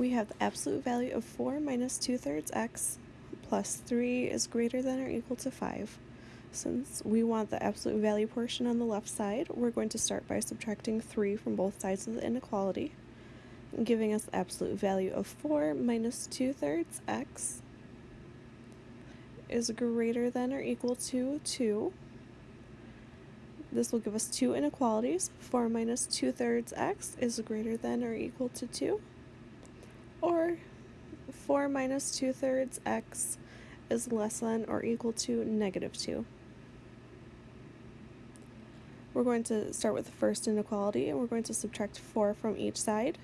we have the absolute value of 4 minus 2 thirds x plus 3 is greater than or equal to 5. Since we want the absolute value portion on the left side, we're going to start by subtracting 3 from both sides of the inequality, giving us the absolute value of 4 minus 2 thirds x is greater than or equal to 2. This will give us two inequalities. 4 minus 2 thirds x is greater than or equal to 2. Or 4 minus 2 thirds x is less than or equal to negative 2. We're going to start with the first inequality and we're going to subtract 4 from each side.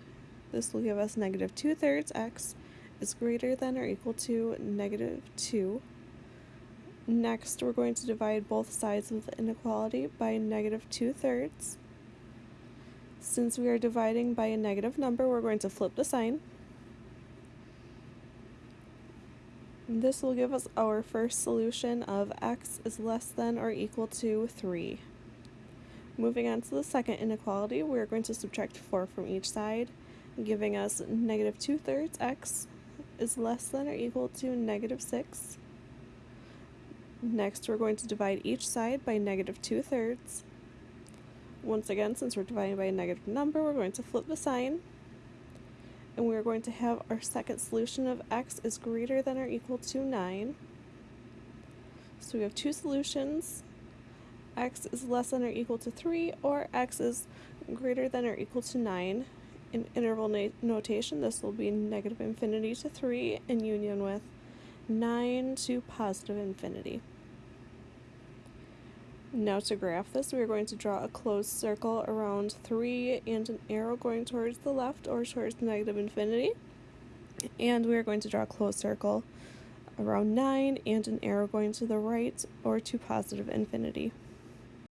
This will give us negative 2 thirds x is greater than or equal to negative 2. Next, we're going to divide both sides of the inequality by negative 2 thirds. Since we are dividing by a negative number, we're going to flip the sign. This will give us our first solution of x is less than or equal to 3. Moving on to the second inequality, we're going to subtract 4 from each side, giving us negative 2 thirds x is less than or equal to negative 6. Next, we're going to divide each side by negative 2 thirds. Once again, since we're dividing by a negative number, we're going to flip the sign. And we're going to have our second solution of x is greater than or equal to 9. So we have two solutions. x is less than or equal to 3, or x is greater than or equal to 9. In interval notation, this will be negative infinity to 3 in union with 9 to positive infinity. Now to graph this, we are going to draw a closed circle around 3 and an arrow going towards the left or towards negative infinity. And we are going to draw a closed circle around 9 and an arrow going to the right or to positive infinity.